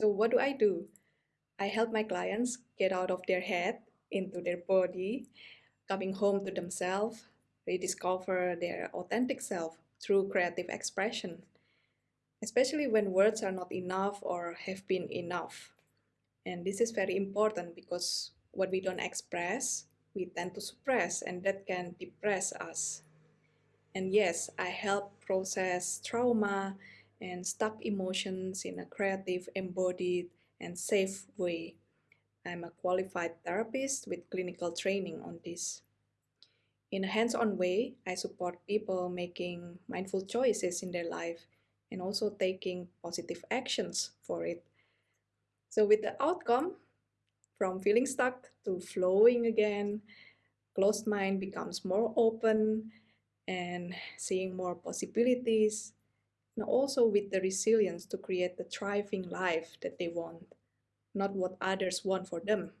So what do I do? I help my clients get out of their head into their body, coming home to themselves, rediscover their authentic self through creative expression, especially when words are not enough or have been enough. And this is very important because what we don't express, we tend to suppress, and that can depress us. And yes, I help process trauma and stuck emotions in a creative, embodied, and safe way. I'm a qualified therapist with clinical training on this. In a hands on way, I support people making mindful choices in their life and also taking positive actions for it. So, with the outcome, from feeling stuck to flowing again, closed mind becomes more open and seeing more possibilities, and also with the resilience to create the thriving life that they want, not what others want for them.